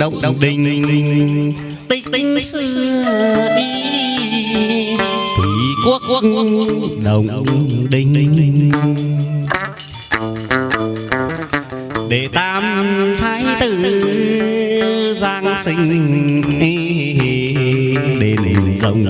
động động đình. Tích tinh xưa đi, thủy quốc quốc động đình. Để tam thái tử giang sinh đền rồng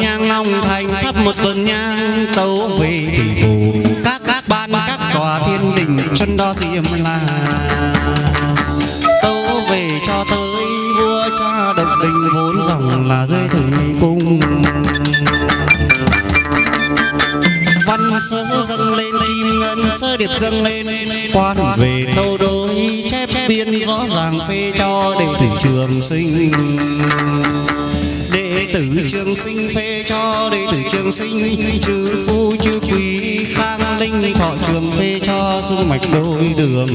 nhang long thành thắp một tuần nhang tấu về thủy phủ. Các các ban, các tòa thiên đình, chân đo diệm là tấu về cho tới vua cha độc đình vốn dòng là dưới thủy cung. Văn sơ dâng lên, kim ngân sơ điệp dâng lên. Quan về tâu đối, chép biên rõ ràng phê cho để thủy trường sinh trường sinh phê cho đệ tử trường sinh chư phu chư quý khang linh thọ trường phê cho dung mạch đôi đường.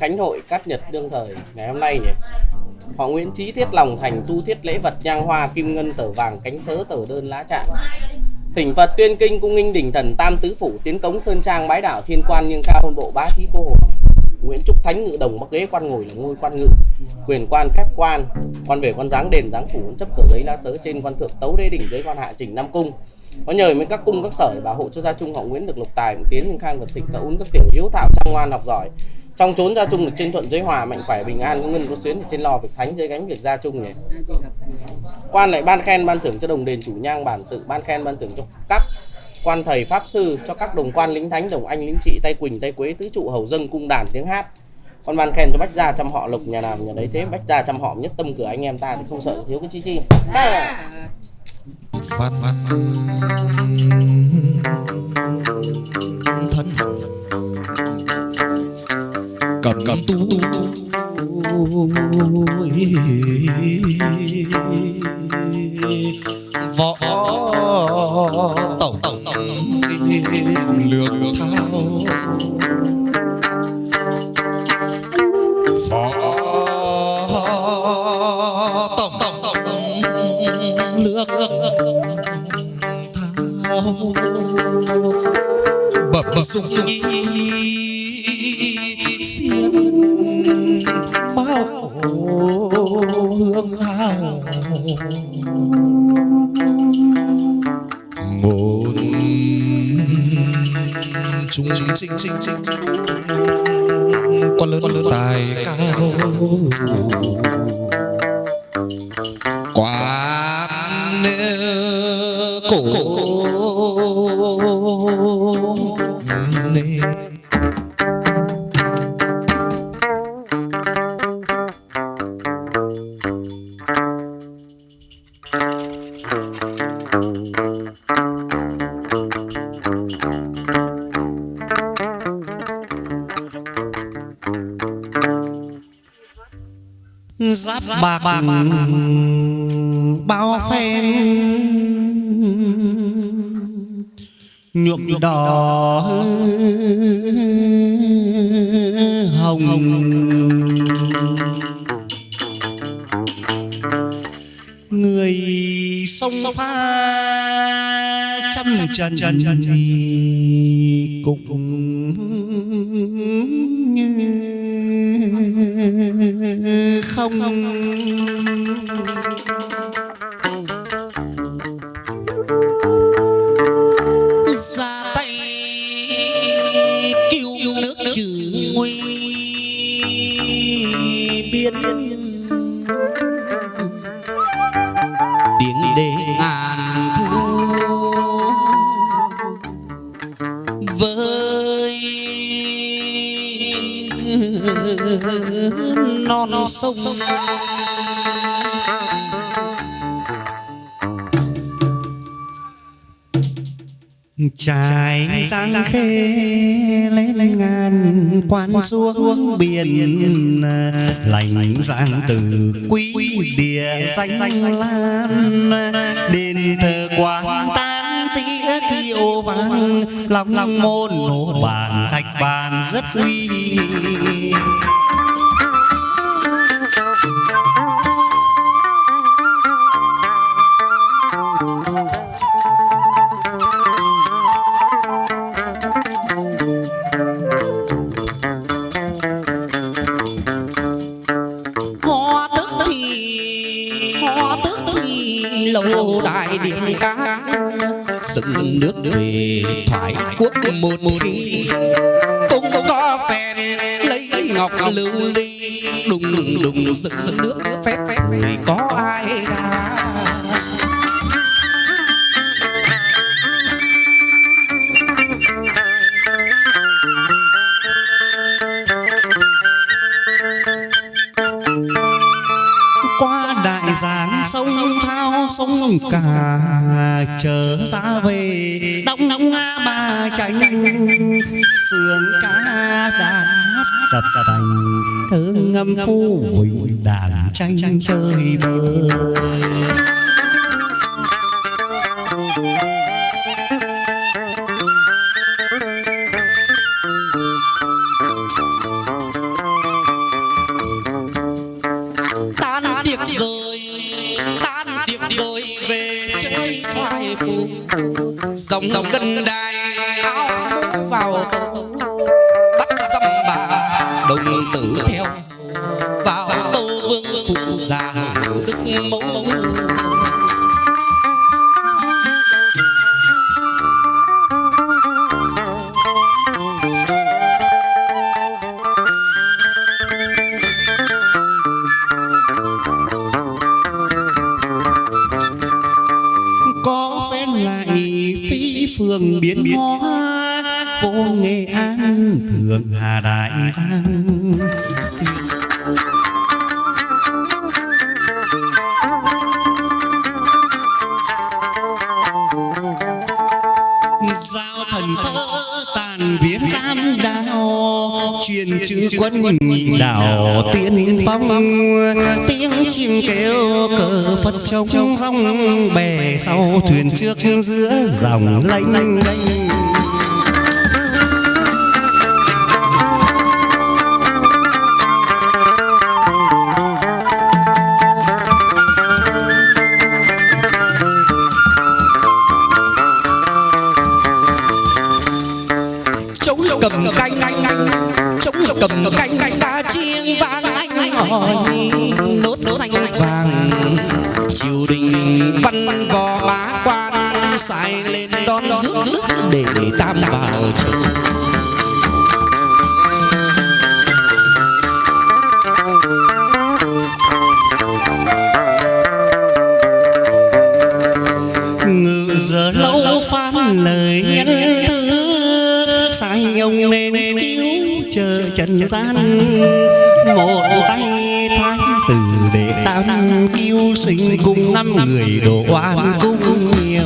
Khánh Hội Cát Nhật đương thời, ngày hôm nay nhỉ? Họ Nguyễn Trí thiết lòng thành tu thiết lễ vật nhang hoa kim ngân tờ vàng cánh sớ tờ đơn lá trạng Thỉnh Phật tuyên kinh cung nghinh đỉnh thần tam tứ phủ tiến cống sơn trang bái đảo thiên quan nhưng cao hơn bộ bá thí cô hồn Nguyễn Trúc Thánh ngự đồng bắc ghế quan ngồi là ngôi quan ngự. Quyền quan phép quan. Quan về quan giáng đền giáng phủ chấp tờ giấy lá sớ trên quan thượng tấu đế đỉnh dưới quan hạ trình nam cung. Có nhờ mấy các cung các sở để bảo hộ cho gia trung họ nguyễn được lục tài tiến nhưng khang vật thịnh cậu uống các tiểu hiếu thảo trang ngoan học giỏi trong chốn gia trung được trên thuận giới hòa, mạnh khỏe, bình an, có ngân, có xuyến thì trên lò việc thánh dưới gánh việc gia trung này. Quan lại ban khen, ban thưởng cho đồng đền chủ nhang, bản tự ban khen, ban thưởng cho các quan thầy, pháp sư, cho các đồng quan lính thánh, đồng anh, lính trị, tay quỳnh, tay quế, tứ trụ, hầu dân, cung đàn, tiếng hát. Con ban khen cho bách gia chăm họ lục nhà nào nhà đấy thế, bách gia chăm họ, nhất tâm cửa anh em ta thì không sợ, thiếu cái chi chi. Ha. Cầm cầm tu võ tổng tổng lược thao võ tổng tổng tổng lược thao bập bập sung sung. Trung trinh trinh trinh con lớn lớn tài cao bạc bao phen nhuộm đỏ hồng. Người sông pha trăm trần cũng biên tiếng đê ngàn thu. Với non sông. Trải giang khê ngàn quan xuống biển lành giang từ quý địa danh lan đền thờ quán tan tía thiêu vang lòng lòng môn nổ bàn thạch bàn rất uy đại dựng nước về thoại quốc một một đi cũng có phèn lấy ngọc lưu ly đùng đùng đùng dựng nước phép phép có ai đã sườn ca đàn hát đập thành. Thơ ngâm phu vịnh đàn tranh chơi phù dòng dòng cân đài áo vào tấu 朦胧。Truyền chữ quân nhị đảo tiên phong. tiếng chim kêu cờ phật trống rong bè sau thuyền trước giữa dòng lênh lênh năm người đồ oan cũng nhiều.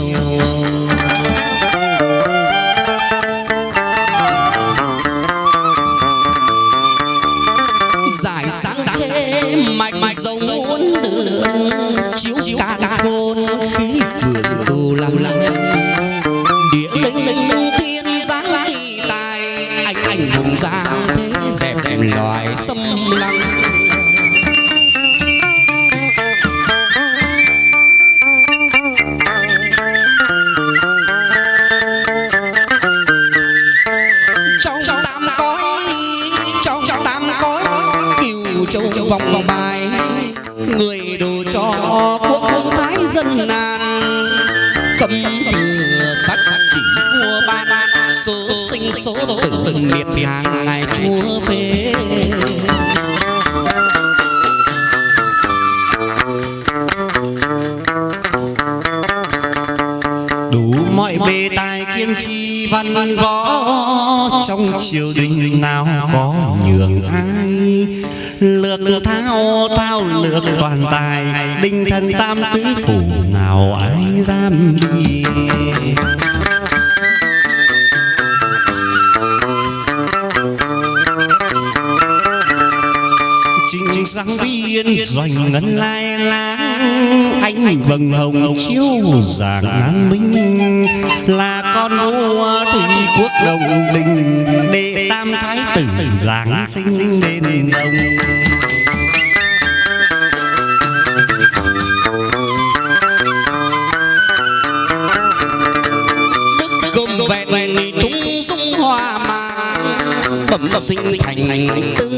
giải sáng thế mạch mạch dầu châu vòng vòng bài. Người đồ cho quốc thái dân nan cầm thừa sắc chỉ vua ban, số sinh số tử từng niệm hàng ngày chúa phê. Đủ mọi bề tài kiên trì văn võ trong triều đình nào có nhường ai? Lược thao thao lược toàn tài, đinh thần tam tứ phủ nào ai dám đi? Chính chính sáng viên doanh ngân lai láng ánh vầng hồng chiếu giảng an minh, là con vua thủy quốc đồng đình đệ tam thái tử giáng sinh đền rồng. Đức vẹn vẹn tung sung hoa mà bẩm sinh thành tư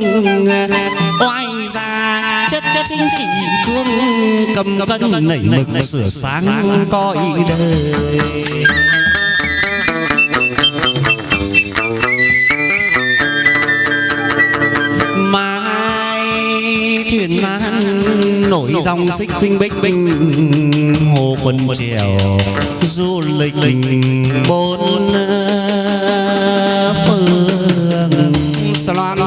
thương. Oai già chất chất chính trị cương cầm cân nảy mực sửa sáng coi đời. truyền man nổi dòng xích sinh bích binh hồ quân triều du lịch bốn ờ, phương. Loan